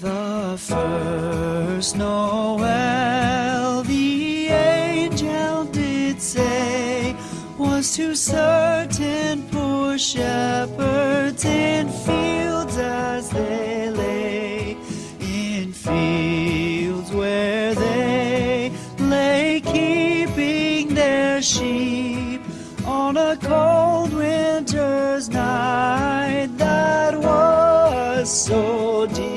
The first Noel the angel did say was to certain poor shepherds in fields as they lay, in fields where they lay keeping their sheep on a cold winter's night that was so deep.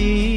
see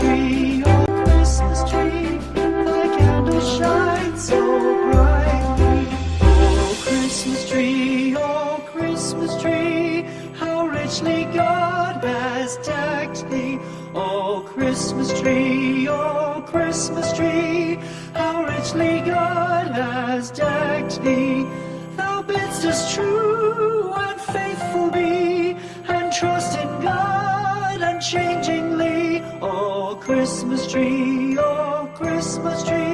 tree, oh, Christmas tree, thy candles shine so brightly. Oh, Christmas tree, oh, Christmas tree, how richly God has decked thee. Oh, Christmas tree, oh, Christmas tree, how richly God has decked thee. Thou bidst us true and Christmas tree, oh, Christmas tree,